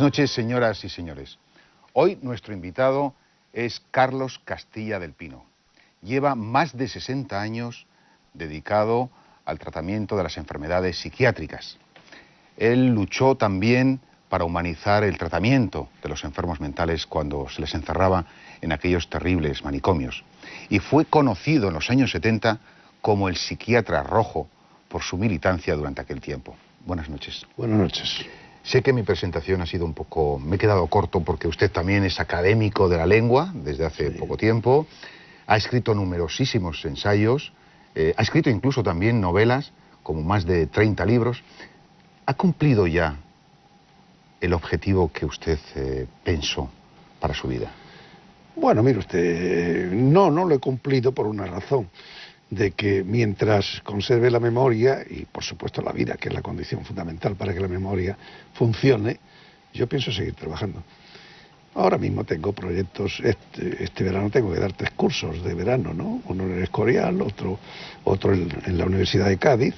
Noches, señoras y señores. Hoy nuestro invitado es Carlos Castilla del Pino. Lleva más de 60 años dedicado al tratamiento de las enfermedades psiquiátricas. Él luchó también para humanizar el tratamiento de los enfermos mentales cuando se les encerraba en aquellos terribles manicomios. Y fue conocido en los años 70 como el psiquiatra rojo por su militancia durante aquel tiempo. Buenas noches. Buenas noches. Sé que mi presentación ha sido un poco... Me he quedado corto porque usted también es académico de la lengua desde hace poco tiempo. Ha escrito numerosísimos ensayos. eh, ha escrito incluso también novelas, como más de 30 libros. ¿Ha cumplido ya el objetivo que usted eh, pensó para su vida? Bueno, mire usted, no, no lo he cumplido por una razón, de que mientras conserve la memoria y por supuesto la vida, que es la condición fundamental para que la memoria funcione, yo pienso seguir trabajando. Ahora mismo tengo proyectos, este, este verano tengo que dar tres cursos de verano, ¿no? Uno en el Escorial, otro, otro en, en la Universidad de Cádiz,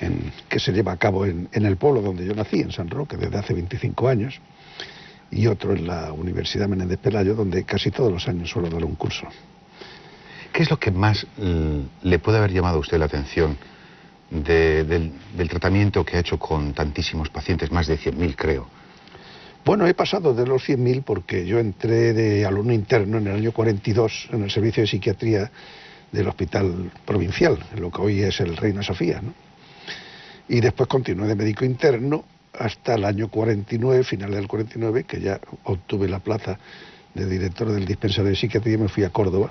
en- que se lleva a cabo en, en el pueblo donde yo nací, en San Roque, desde hace 25 años, y otro en la Universidad Menéndez Pelayo, donde casi todos los años suelo dar un curso. ¿Qué es lo que más mm, le puede haber llamado a usted la atención de- del, tratamiento que ha hecho con tantísimos pacientes, más de 100.000 creo? Bueno, he pasado de los 100.000 porque yo entré de alumno interno en el año 42 en el servicio de psiquiatría del Hospital Provincial, lo que hoy es el Reina Sofía, ¿no? Y después continué de médico interno hasta el año 49, final del 49, que ya obtuve la plaza de director del dispensario de psiquiatría y me fui a Córdoba.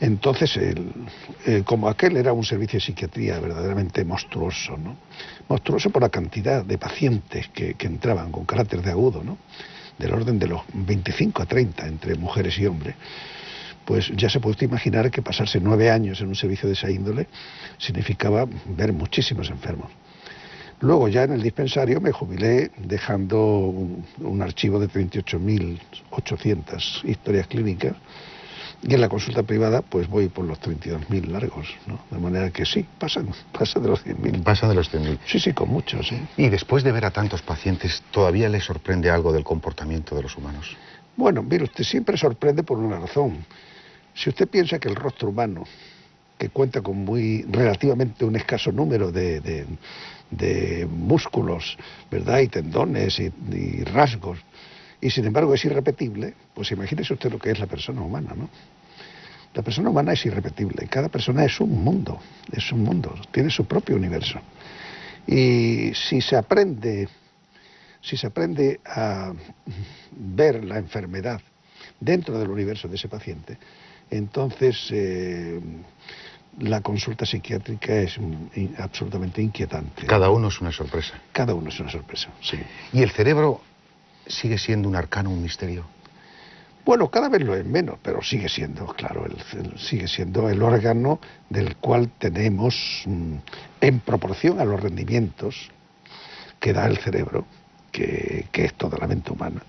Entonces, el- eh, como aquel era un servicio de psiquiatría verdaderamente monstruoso, ¿no? Monstruoso por la cantidad de pacientes que, entraban con carácter de agudo, ¿no? Del orden de los 25 a 30 entre mujeres y hombres. Pues ya se puede imaginar que pasarse nueve años en un servicio de esa índole significaba ver muchísimos enfermos. Luego ya en el dispensario me jubilé dejando un, un archivo de 38.800 historias clínicas y en la consulta privada pues voy por los 32.000 largos, ¿no? De manera que sí, pasan, pasan de los 100.000. Pasa de los 100.000. Sí, sí, con muchos, sí. Y después de ver a tantos pacientes, ¿todavía le sorprende algo del comportamiento de los humanos? Bueno, mire, usted siempre sorprende por una razón. Si usted piensa que el rostro humano, que cuenta con muy relativamente un escaso número de, de- de músculos, ¿verdad? Y tendones y, y rasgos, y sin embargo es irrepetible, pues imagínese usted lo que es la persona humana, ¿no? La persona humana es irrepetible, cada persona es un mundo, es un mundo, tiene su propio universo. Y si se aprende si se aprende a ver la enfermedad dentro del universo de ese paciente, entonces eh, la consulta psiquiátrica es absolutamente inquietante. Cada uno es una sorpresa. Cada uno es una sorpresa, sí. ¿Y el cerebro sigue siendo un arcano, un misterio? Bueno, cada vez lo es menos, pero sigue siendo, claro, el- sigue siendo el órgano del cual tenemos, mm, en proporción a los rendimientos que da el cerebro, que, que es toda la mente humana,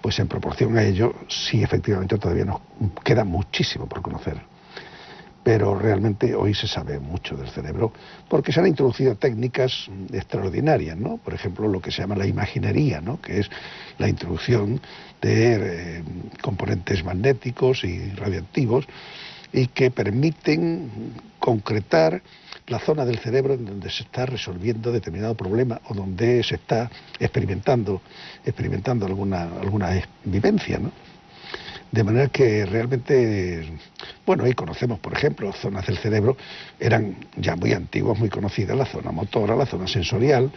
pues en proporción a ello, sí, efectivamente, todavía nos queda muchísimo por conocer. Pero realmente hoy se sabe mucho del cerebro porque se han introducido técnicas extraordinarias, ¿no? Por ejemplo, lo que se llama la imaginería, ¿no? Que es la introducción de eh, componentes magnéticos y radioactivos y que permiten concretar la zona del cerebro en donde se está resolviendo determinado problema o donde se está experimentando, experimentando alguna, alguna vivencia, ¿no? De manera que realmente, bueno, ahí conocemos, por ejemplo, zonas del cerebro, eran ya muy antiguas, muy conocidas, la zona motora, la zona sensorial,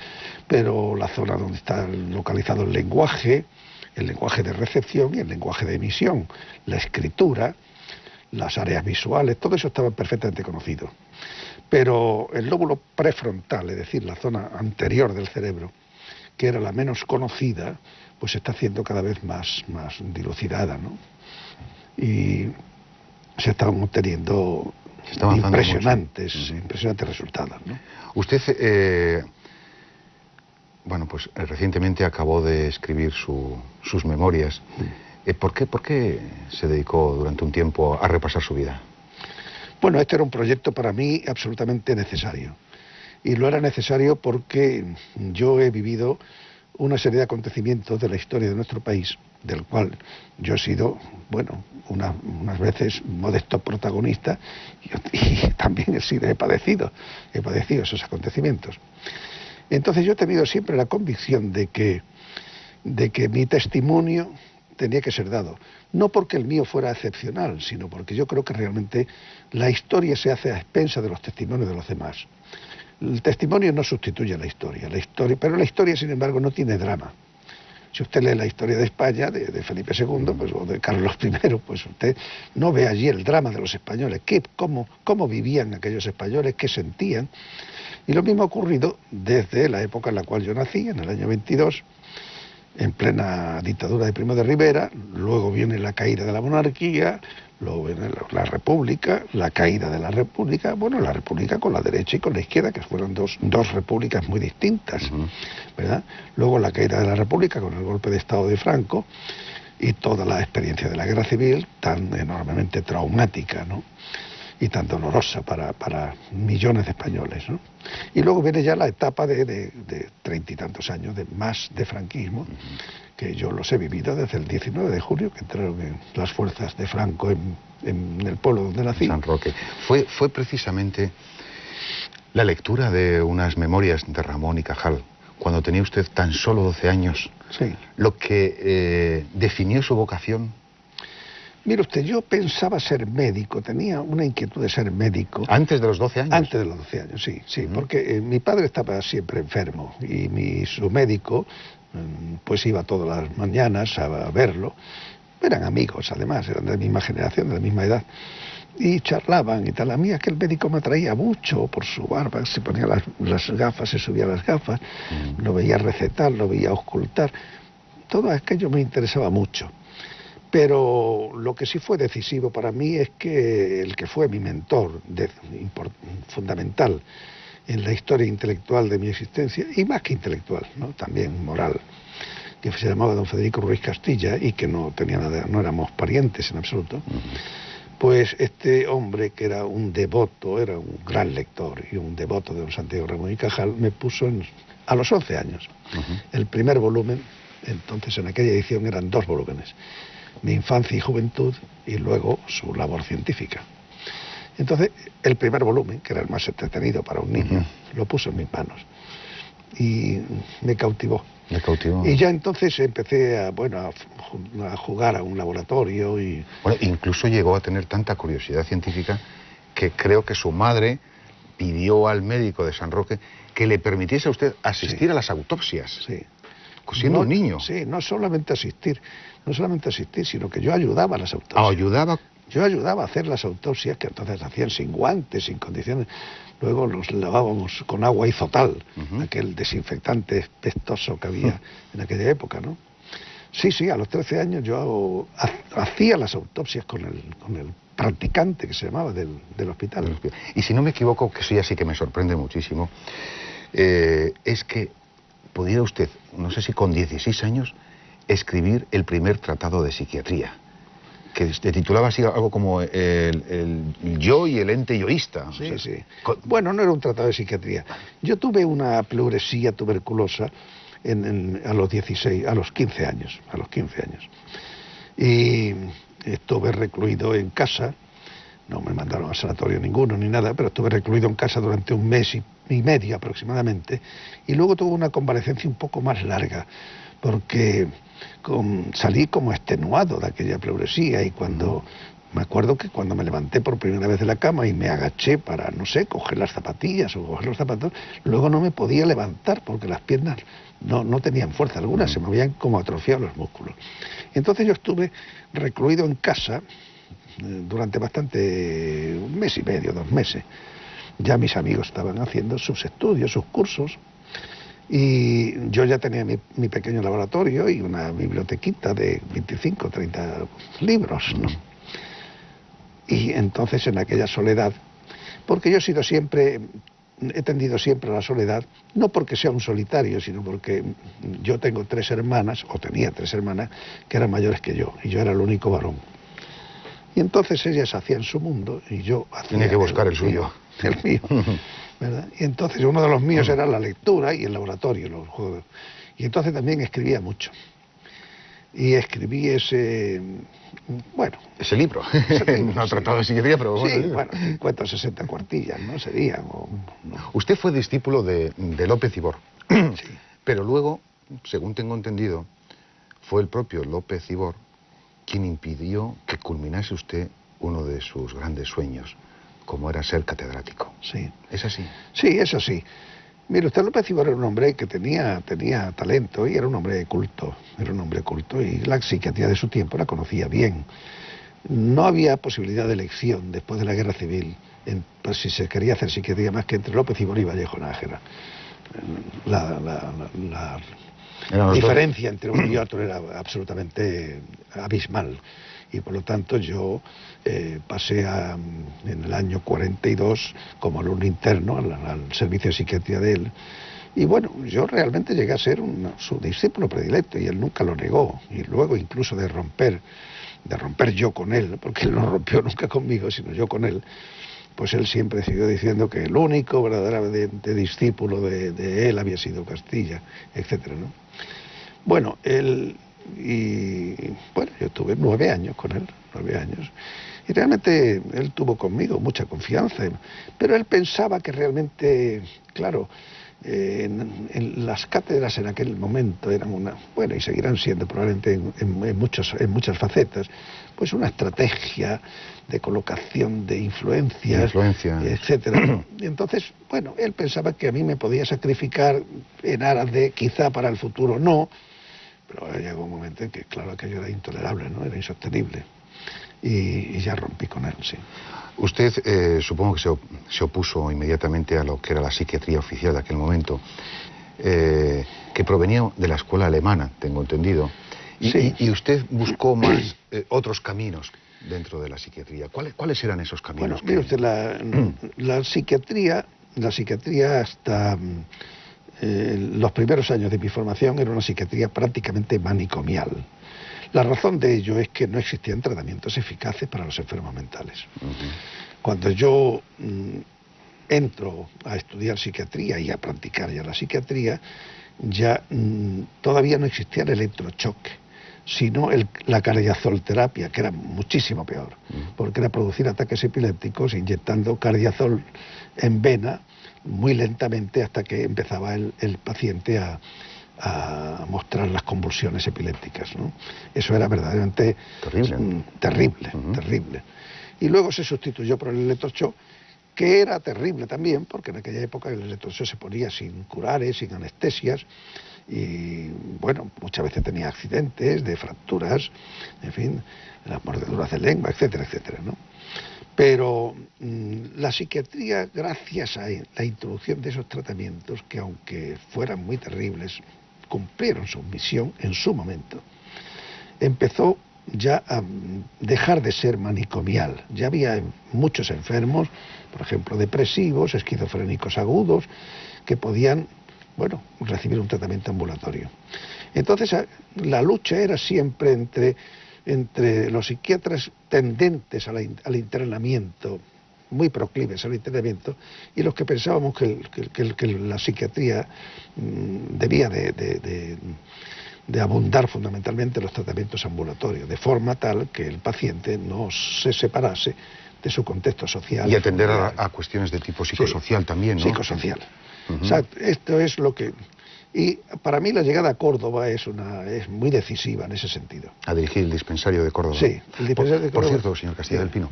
pero la zona donde está localizado el lenguaje, el lenguaje de recepción y el lenguaje de emisión, la escritura, las áreas visuales, todo eso estaba perfectamente conocido. Pero el lóbulo prefrontal, es decir, la zona anterior del cerebro, que era la menos conocida, pues está haciendo cada vez más, más dilucidada, ¿no? Y se están obteniendo está impresionantes, mucho. Ujú. impresionantes resultados, ¿no? Usted, eh, bueno, pues eh, recientemente acabó de escribir su- sus memorias. Eh, ¿por, qué, ¿Por qué se dedicó durante un tiempo a repasar su vida? Bueno, este era un proyecto para mí absolutamente necesario. Y lo era necesario porque yo he vivido una serie de acontecimientos de la historia de nuestro país, del cual yo he sido, bueno, unas veces modesto protagonista y, también he sido, he padecido, he padecido esos acontecimientos. Entonces yo he tenido siempre la convicción de que, de que mi testimonio tenía que ser dado. No porque el mío fuera excepcional, sino porque yo creo que realmente la historia se hace a expensa de los testimonios de los demás. El testimonio no sustituye a la historia, la historia, pero la historia, sin embargo, no tiene drama. Si usted lee la historia de España, de, Felipe II, pues, o de Carlos I, pues usted no ve allí el drama de los españoles, qué, cómo, cómo vivían aquellos españoles, qué sentían. Y lo mismo ha ocurrido desde la época en la cual yo nací, en el año 22, en plena dictadura de Primo de Rivera, luego viene la caída de la monarquía, luego viene la, república, la caída de la república, bueno, la república con la derecha y con la izquierda, que fueron dos, dos repúblicas muy distintas, ¿verdad? Luego la caída de la república con el golpe de Estado de Franco y toda la experiencia de la guerra civil tan enormemente traumática, ¿no? Y tan dolorosa para, millones de españoles. ¿no? Y luego viene ya la etapa de treinta y tantos años de más de franquismo, que yo los he vivido desde el 19 de julio, que entraron en las fuerzas de Franco en, el pueblo donde nací. San Roque. Fue, fue precisamente la lectura de unas memorias de Ramón y Cajal, cuando tenía usted tan solo 12 años, sí. lo que eh, definió su vocación Mire usted, yo pensaba ser médico, tenía una inquietud de ser médico. ¿Antes de los 12 años? Antes de los 12 años, sí, sí, porque eh, mi padre estaba siempre enfermo y mi, su médico mm, pues iba todas las mañanas a, verlo. Eran amigos, además, eran de la misma generación, de la misma edad. Y charlaban y tal. A mí aquel médico me atraía mucho por su barba, se ponía las, gafas, se subía las gafas, lo veía recetar, lo veía ocultar. Todo aquello me interesaba mucho. Pero lo que sí fue decisivo para mí es que el que fue mi mentor fundamental en la historia intelectual de mi existencia, y más que intelectual, ¿no? también moral, que se llamaba don Federico Ruiz Castilla y que no tenía nada, no éramos parientes en absoluto, pues este hombre que era un devoto, era un gran lector y un devoto de don Santiago Ramón y Cajal, me puso a los 11 años el primer volumen, entonces en aquella edición eran dos volúmenes mi infancia y juventud y luego su labor científica. Entonces, el primer volumen, que era el más entretenido para un niño, lo puso en mis manos y me cautivó. Me cautivó. Y ya entonces empecé a, bueno, a, jugar a un laboratorio y... Bueno, incluso llegó a tener tanta curiosidad científica que creo que su madre pidió al médico de San Roque que le permitiese a usted asistir a las autopsias. Sí. Siendo un niño. Sí, no solamente asistir, no solamente asistir, sino que yo ayudaba a las autopsias. Ah, ayudaba. Yo ayudaba a hacer las autopsias que entonces hacían sin guantes, sin condiciones. Luego los lavábamos con agua izotal, aquel desinfectante espestoso que había en aquella época, ¿no? Sí, sí, a los 13 años yo hacía las autopsias con el, con el practicante que se llamaba del, hospital. Y si no me equivoco, que eso ya sí que me sorprende muchísimo, eh, es que pudiera usted, no sé si con 16 años, escribir el primer tratado de psiquiatría, que se titulaba así algo como el, yo y el ente yoísta. Sí, sí. Bueno, no era un tratado de psiquiatría. Yo tuve una pleuresía tuberculosa a los 16, a los 15 años, a los 15 años. Y estuve recluido en casa, no me mandaron a sanatorio ninguno ni nada, pero estuve recluido en casa durante un mes y, y medio aproximadamente, y luego tuve una convalecencia un poco más larga, porque salí como extenuado de aquella pleuresía y cuando me acuerdo que cuando me levanté por primera vez de la cama y me agaché para, no sé, coger las zapatillas o coger los zapatos, luego no me podía levantar porque las piernas no, no tenían fuerza alguna, se me habían como atrofiado los músculos. Entonces yo estuve recluido en casa durante bastante, un mes y medio, dos meses. Ya mis amigos estaban haciendo sus estudios, sus cursos, y yo ya tenía mi, pequeño laboratorio y una bibliotequita de 25, 30 libros. Y entonces en aquella soledad, porque yo he sido siempre, he tendido siempre a la soledad, no porque sea un solitario, sino porque yo tengo tres hermanas, o tenía tres hermanas, que eran mayores que yo, y yo era el único varón. Y entonces ellas hacían su mundo y yo hacía... Tenía que buscar el, suyo. el mío. ¿verdad? Y entonces uno de los míos era la lectura y el laboratorio, los juegos. Y entonces también escribía mucho. Y escribí ese, bueno... Ese libro, no tratado de psiquiatría, pero bueno... Sí, bueno, 50 o 60 cuartillas, ¿no? Serían, Usted fue discípulo de, de López Ibor, sí. pero luego, según tengo entendido, fue el propio López Ibor quien impidió que culminase usted uno de sus grandes sueños, como era ser catedrático. Sí. ¿Es así? Sí, es así. Mire, usted López Ibor era un hombre que tenía, tenía talento y era un hombre culto, era un hombre culto y la psiquiatría de su tiempo la conocía bien. No había posibilidad de elección después de la guerra civil, en, pues, si se quería hacer psiquiatría más que entre López Ibor y Vallejo Nájera. La, la diferencia entre uno y otro era absolutamente abismal y por lo tanto yo eh, pasé en el año 42 como alumno interno al, servicio de psiquiatría de él. Y bueno, yo realmente llegué a ser su discípulo predilecto y él nunca lo negó. Y luego incluso de romper, de romper yo con él, porque él no rompió nunca conmigo, sino yo con él, pues él siempre siguió diciendo que el único verdaderamente discípulo de, él había sido Castilla, etcétera, ¿no? Bueno, él, y bueno, yo tuve nueve años con él, nueve años. Y realmente él tuvo conmigo mucha confianza, pero él pensaba que realmente, claro, eh, en, las cátedras en aquel momento eran una, bueno, y seguirán siendo probablemente en, muchos, en muchas facetas, pues una estrategia de colocación de influencias, Influencia. etcétera. Y entonces, bueno, él pensaba que a mí me podía sacrificar en aras de quizá para el futuro no, pero llegó un momento en que, claro, aquello era intolerable, ¿no? Era insostenible. Y, ya rompí con él, sí. Usted eh, supongo que se, opuso inmediatamente a lo que era la psiquiatría oficial de aquel momento, eh, que provenía de la escuela alemana, tengo entendido. Y, sí. y, usted buscó más eh, otros caminos dentro de la psiquiatría. ¿Cuáles, ¿Cuáles eran esos caminos? Bueno, mire usted, la, la, psiquiatría, la psiquiatría hasta eh, los primeros años de mi formación era una psiquiatría prácticamente manicomial. La razón de ello es que no existían tratamientos eficaces para los enfermos mentales. Cuando yo mm, entro a estudiar psiquiatría y a practicar ya la psiquiatría, ya mm, todavía no existía el electrochoque, sino la cardiazolterapia, que era muchísimo peor, porque era producir ataques epilépticos inyectando cardiazol en vena muy lentamente hasta que empezaba el, paciente a, mostrar las convulsiones epilépticas. ¿no? Eso era verdaderamente terrible, mm, terrible, terrible. Y luego se sustituyó por el electroshock, que era terrible también, porque en aquella época el electroshock se ponía sin curares, sin anestesias, y bueno, muchas veces tenía accidentes de fracturas, en fin, las mordeduras de lengua, etcétera, etcétera, ¿no? Pero mm, la psiquiatría, gracias a la introducción de esos tratamientos, que aunque fueran muy terribles, cumplieron su misión en su momento, empezó ya a dejar de ser manicomial. Ya había muchos enfermos, por ejemplo, depresivos, esquizofrénicos agudos, que podían, bueno, recibir un tratamiento ambulatorio. Entonces, la lucha era siempre entre entre los psiquiatras tendentes al internamiento, muy proclives al internamiento, y los que pensábamos que, la psiquiatría mm, debía de, abundar fundamentalmente en los tratamientos ambulatorios, de forma tal que el paciente no se separase de su contexto social. Y atender a, cuestiones de tipo psicosocial también, ¿no? Psicosocial. esto es lo que y para mí la llegada a Córdoba es, una, es muy decisiva en ese sentido. A dirigir el dispensario de Córdoba. Sí, el dispensario de Córdoba. Por cierto, señor Castilla del Pino,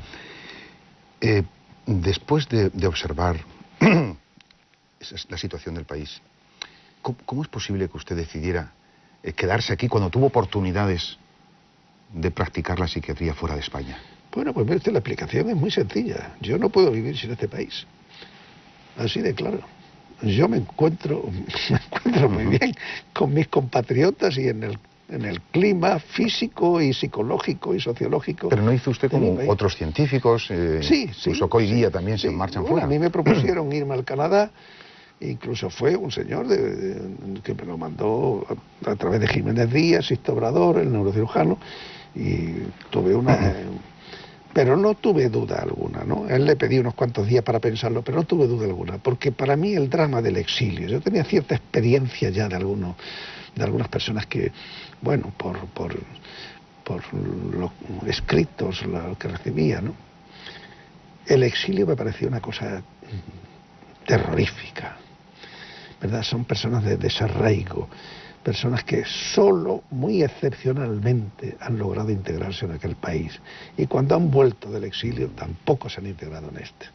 eh, después de, observar la situación del país, ¿cómo, es posible que usted decidiera eh, quedarse aquí cuando tuvo oportunidades de practicar la psiquiatría fuera de España? Bueno, pues la explicación es muy sencilla. Yo no puedo vivir sin este país. Así de claro yo me encuentro, me encuentro muy bien con mis compatriotas y en el, en el clima físico y psicológico y sociológico. Pero no hizo usted como otros científicos, eh, sí, sí, incluso hoy día también se marchan fuera. A mí me propusieron irme al Canadá, incluso fue un señor que me lo mandó a, través de Jiménez Díaz, Sisto Obrador, el neurocirujano, y tuve una pero no tuve duda alguna, ¿no? Él le pedí unos cuantos días para pensarlo, pero no tuve duda alguna, porque para mí el drama del exilio, yo tenía cierta experiencia ya de algunos, de algunas personas que, bueno, por, por, por los escritos, lo que recibía, ¿no? El exilio me parecía una cosa terrorífica, ¿verdad? Son personas de desarraigo, personas que solo, muy excepcionalmente, han logrado integrarse en aquel país. Y cuando han vuelto del exilio, tampoco se han integrado en este.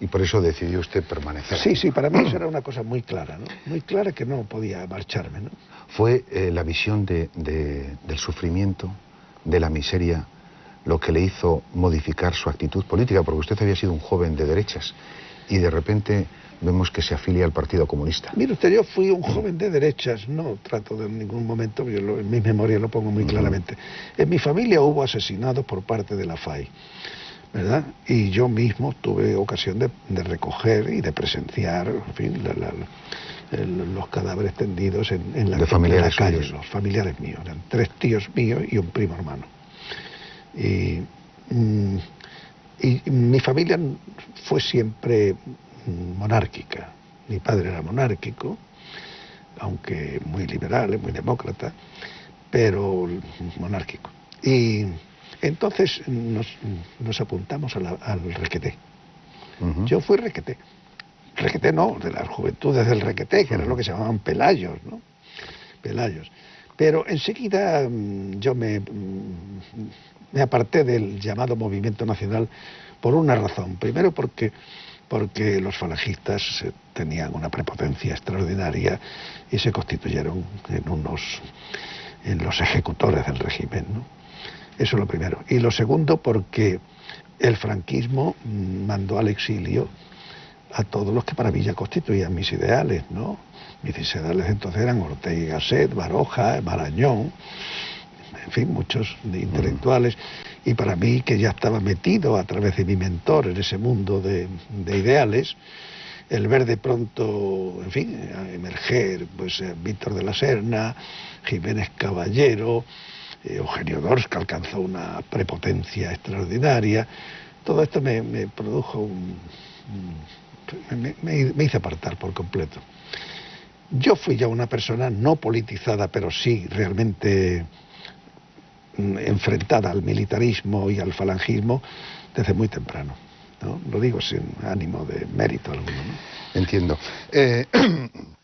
Y por eso decidió usted permanecer. Sí, sí, para mí eso era una cosa muy clara, ¿no? Muy clara que no podía marcharme, ¿no? ¿Fue eh, la visión de, del sufrimiento, de la miseria, lo que le hizo modificar su actitud política? Porque usted había sido un joven de derechas y de repente vemos que se afilia al Partido Comunista. Mire usted, yo fui un joven de derechas, no trato de en ningún momento, yo en mi memoria lo pongo muy claramente. En mi familia hubo asesinados por parte de la FAI, ¿verdad? Y yo mismo tuve ocasión de, recoger y de presenciar, en fin, los cadáveres tendidos en, la, familiares calle, los familiares míos, eran tres tíos míos y un primo hermano. Y, mm, y mi familia fue siempre monárquica. Mi padre era monárquico, aunque muy liberal, muy demócrata, pero monárquico. Y entonces nos, apuntamos al requeté. Yo fui requeté. Requeté no, de las juventudes del requeté, que era lo que se llamaban pelayos, ¿no? Pelayos. Pero enseguida mm, yo me, mm, me aparté del llamado movimiento nacional por una razón. Primero porque porque los falangistas tenían una prepotencia extraordinaria y se constituyeron en unos en los ejecutores del régimen. Eso es lo primero. Y lo segundo, porque el franquismo mandó al exilio a todos los que para mí ya constituían mis ideales, ¿no? Mis ideales entonces eran Ortega y Gasset, Baroja, Marañón, en fin, muchos intelectuales y para mí, que ya estaba metido a través de mi mentor en ese mundo de, ideales, el ver de pronto, en fin, emerger, pues Víctor de la Serna, Jiménez Caballero, Eugenio Dors, que alcanzó una prepotencia extraordinaria, todo esto me, produjo un, me, me, hizo apartar por completo. Yo fui ya una persona no politizada, pero sí realmente enfrentada al militarismo y al falangismo desde muy temprano. ¿no? Lo digo sin ánimo de mérito alguno. Entiendo. Eh,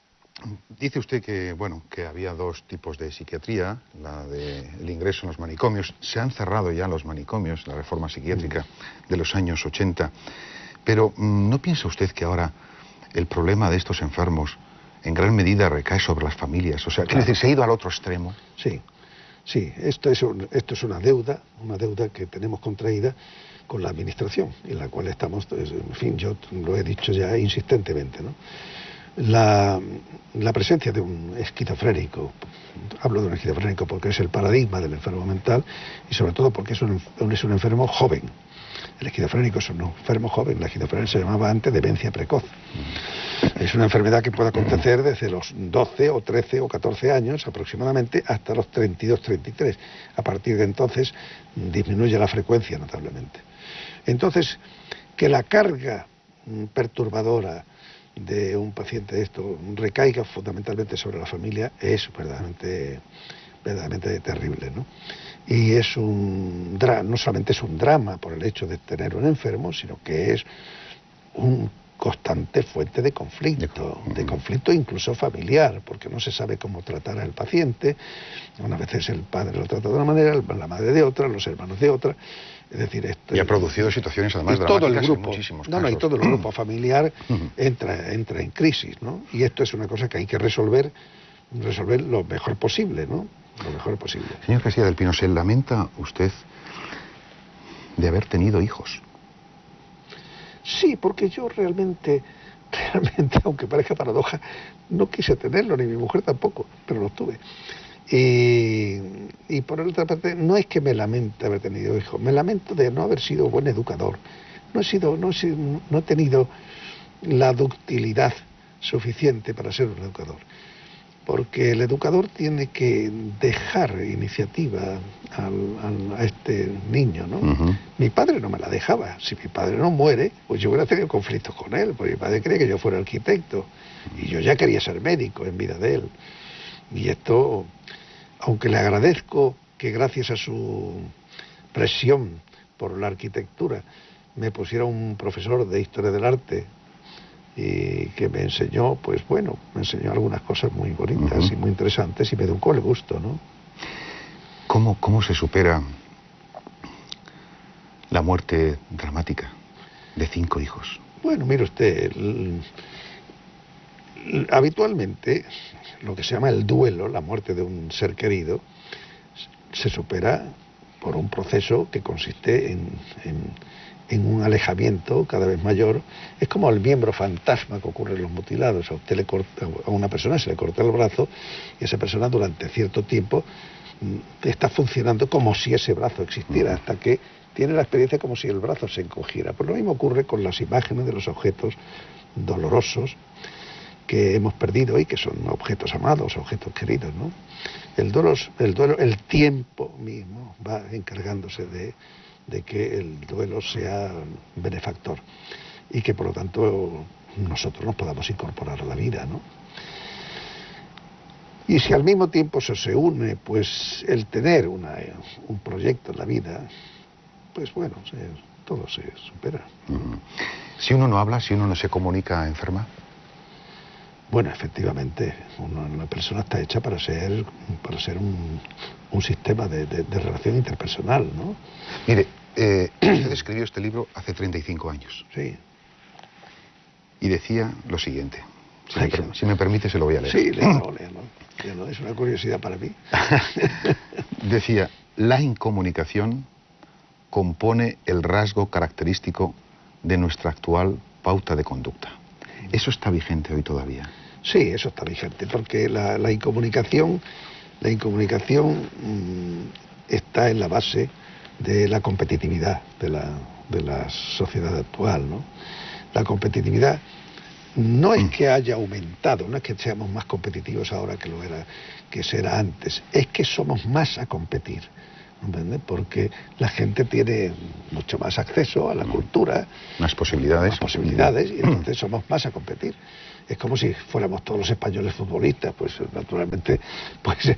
dice usted que, bueno, que había dos tipos de psiquiatría, la del ingreso en los manicomios. Se han cerrado ya los manicomios, la reforma psiquiátrica mm. de los años 80. Pero mm, ¿no piensa usted que ahora el problema de estos enfermos en gran medida recae sobre las familias? O sea, que se ha ido al otro extremo. Sí, Sí, esto es, esto es una deuda, una deuda que tenemos contraída con la Administración, en la cual estamos, pues, en fin, yo lo he dicho ya insistentemente, ¿no? La, presencia de un esquizofrénico, hablo de un esquizofrénico porque es el paradigma del enfermo mental y sobre todo porque es un, es un enfermo joven, el esquizofrénico es un enfermo joven, la esquizofrenia se llamaba antes demencia precoz. Es una enfermedad que puede acontecer desde los 12 o 13 o 14 años aproximadamente hasta los 32, 33. A partir de entonces disminuye la frecuencia notablemente. Entonces, que la carga perturbadora de un paciente de esto recaiga fundamentalmente sobre la familia es verdaderamente, verdaderamente terrible. ¿no? y es un no solamente es un drama por el hecho de tener un enfermo, sino que es un constante fuente de conflicto, de conflicto incluso familiar, porque no se sabe cómo tratar al paciente. Una veces el padre lo trata de una manera, la madre de otra, los hermanos de otra. Es decir, esto, y ha producido situaciones además dramáticas todo el grupo, muchísimos no, no, y todo el grupo familiar entra, entra en crisis, ¿no? Y esto es una cosa que hay que resolver, resolver lo mejor posible, ¿no? lo mejor posible. Señor Castilla del Pino, ¿se lamenta usted de haber tenido hijos? Sí, porque yo realmente, realmente, aunque parezca paradoja, no quise tenerlo, ni mi mujer tampoco, pero lo tuve. Y, por otra parte, no es que me lamente haber tenido hijos, me lamento de no haber sido buen educador. No he, sido, no he, no he tenido la ductilidad suficiente para ser un educador. Porque el educador tiene que dejar iniciativa a este niño, ¿no? Mi padre no me la dejaba. Si mi padre no muere, pues yo hubiera tenido conflictos con él, porque mi padre quería que yo fuera arquitecto y yo ya quería ser médico en vida de él. Y esto, aunque le agradezco que gracias a su presión por la arquitectura me pusiera un profesor de historia del arte y que me enseñó, pues bueno, me enseñó algunas cosas muy bonitas y muy interesantes y me educó el gusto, ¿no? ¿Cómo, ¿Cómo se supera la muerte dramática de cinco hijos? Bueno, mire usted, habitualmente lo que se llama el duelo, la muerte de un ser querido, se supera por un proceso que consiste en en un alejamiento cada vez mayor, es como el miembro fantasma que ocurre en los mutilados. A, usted le corta, a una persona se le corta el brazo y esa persona durante cierto tiempo mm, está funcionando como si ese brazo existiera, hasta que tiene la experiencia como si el brazo se encogiera. Pues lo mismo ocurre con las imágenes de los objetos dolorosos que hemos perdido y que son objetos amados, objetos queridos. ¿no? El, duelo, el, duelo, el tiempo mismo va encargándose de de que el duelo sea benefactor y que por lo tanto nosotros nos podamos incorporar a la vida, ¿no? Y si al mismo tiempo eso se une, pues el tener una, un proyecto en la vida, pues bueno, todo se supera. Si uno no habla, si uno no se comunica, enferma. Bueno, efectivamente, una persona está hecha para ser, para ser un, sistema de, relación interpersonal, ¿no? Mire, eh, usted escribió este libro hace 35 años. Sí. Y decía lo siguiente. Si, me, permite, se lo voy a leer. Sí, léalo, léalo. Es una curiosidad para mí. decía, la incomunicación compone el rasgo característico de nuestra actual pauta de conducta. ¿Eso está vigente hoy todavía? Sí, eso está vigente, porque la, incomunicación, la incomunicación mm, está en la base de la competitividad de la, de la sociedad actual. ¿no? La competitividad no es mm. que haya aumentado, no es que seamos más competitivos ahora que lo era, que será antes, es que somos más a competir. Porque la gente tiene mucho más acceso a la cultura. Más posibilidades. Más posibilidades y entonces somos más a competir. Es como si fuéramos todos los españoles futbolistas, pues naturalmente, pues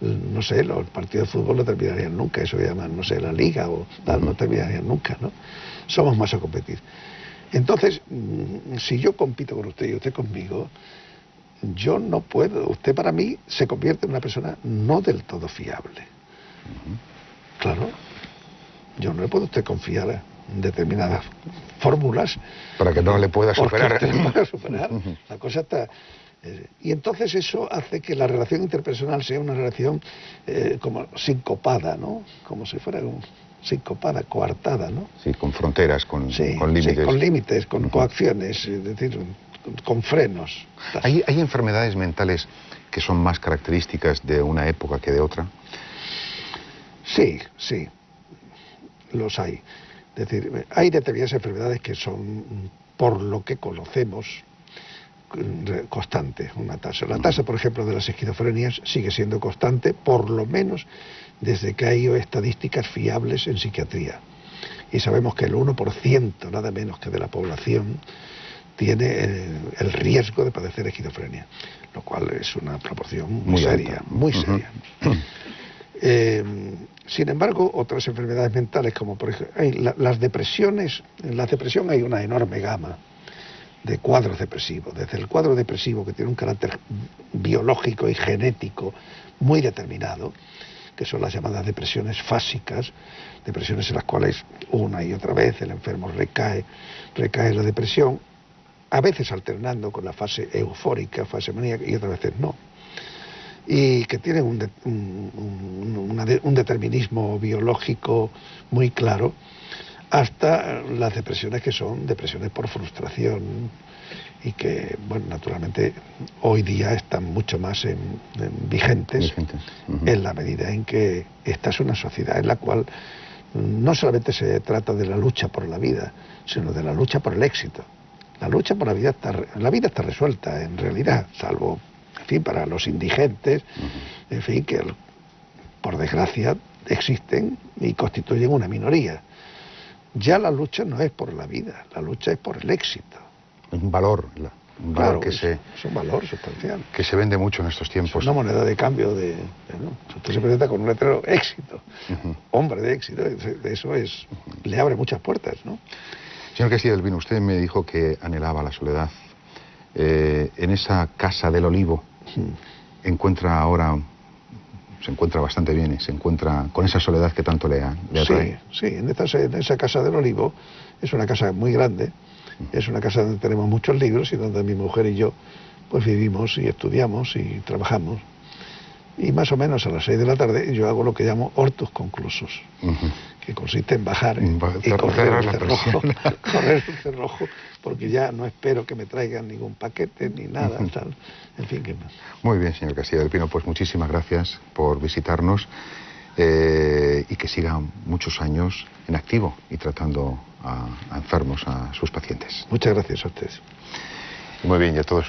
no sé, los partidos de fútbol no terminarían nunca, eso llaman, no sé, la liga o tal, no terminarían nunca, ¿no? Somos más a competir. Entonces, mm, si yo compito con usted y usted conmigo, yo no puedo, usted para mí se convierte en una persona no del todo fiable. Claro. Yo no le puedo usted confiar determinadas fórmulas. Para que no le pueda superar. La cosa está... Eh, y entonces eso hace que la relación interpersonal sea una relación eh, como sincopada, ¿no? Como si fuera un, sincopada, coartada, ¿no? Sí, con fronteras, con, con límites. Sí, con límites, con coacciones, es decir, con, frenos. ¿Hay, ¿Hay enfermedades mentales que son más características de una época que de otra? Sí, sí, los hay. Es decir, hay determinadas enfermedades que son, por lo que conocemos, constantes, una tasa. La tasa, por ejemplo, de las esquizofrenias sigue siendo constante, por lo menos desde que hay estadísticas fiables en psiquiatría. Y sabemos que el 1%, nada menos que de la población, tiene el, riesgo de padecer esquizofrenia, lo cual es una proporción muy, seria, muy seria. Eh, sin embargo, otras enfermedades mentales, como por ejemplo las depresiones, en la depresión hay una enorme gama de cuadros depresivos, desde el cuadro depresivo que tiene un carácter biológico y genético muy determinado, que son las llamadas depresiones fásicas, depresiones en las cuales una y otra vez el enfermo recae, recae en la depresión, a veces alternando con la fase eufórica, fase maníaca, y otras veces no y que tienen un, determinismo biológico muy claro, hasta las depresiones que son depresiones por frustración y que, bueno, naturalmente hoy día están mucho más vigentes, en la medida en que esta es una sociedad en la cual no solamente se trata de la lucha por la vida, sino de la lucha por el éxito. La lucha por la vida está, la vida está resuelta en realidad, salvo fin, para los indigentes, en fin, que por desgracia existen y constituyen una minoría. Ya la lucha no es por la vida, la lucha es por el éxito. Un valor, un valor que se... Es un valor sustancial. Que se vende mucho en estos tiempos. Es una moneda de cambio de... Usted se presenta con un letrero éxito, hombre de éxito, eso es... le abre muchas puertas, ¿no? Señor Castillo del Vino, usted me dijo que anhelaba la soledad. Eh, en esa casa del olivo encuentra ahora se encuentra bastante bien y se encuentra con esa soledad que tanto le, ha, atrae. Sí, sí, en, en esa casa del olivo es una casa muy grande, es una casa donde tenemos muchos libros y donde mi mujer y yo pues vivimos y estudiamos y trabajamos. Y más o menos a las seis de la tarde yo hago lo que llamo hortos conclusos, que consiste en bajar y correr el, cerrojo, correr el cerrojo, porque ya no espero que me traigan ningún paquete ni nada, tal. En fin, que... Muy bien, señor Castillo del Pino, pues muchísimas gracias por visitarnos eh, y que siga muchos años en activo y tratando a, a enfermos, a sus pacientes. Muchas gracias a ustedes. Muy bien, y a todos